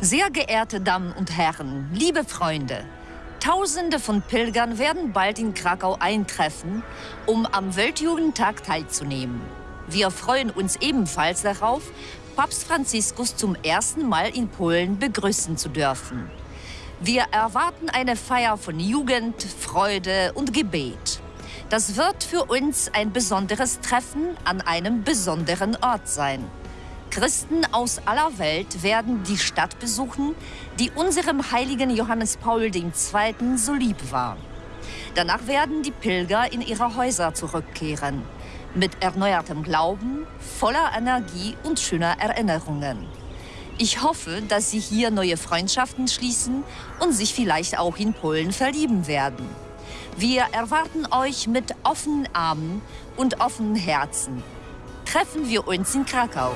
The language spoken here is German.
Sehr geehrte Damen und Herren, liebe Freunde, Tausende von Pilgern werden bald in Krakau eintreffen, um am Weltjugendtag teilzunehmen. Wir freuen uns ebenfalls darauf, Papst Franziskus zum ersten Mal in Polen begrüßen zu dürfen. Wir erwarten eine Feier von Jugend, Freude und Gebet. Das wird für uns ein besonderes Treffen an einem besonderen Ort sein. Christen aus aller Welt werden die Stadt besuchen, die unserem heiligen Johannes Paul II. so lieb war. Danach werden die Pilger in ihre Häuser zurückkehren, mit erneuertem Glauben, voller Energie und schöner Erinnerungen. Ich hoffe, dass Sie hier neue Freundschaften schließen und sich vielleicht auch in Polen verlieben werden. Wir erwarten euch mit offenen Armen und offenen Herzen. Treffen wir uns in Krakau.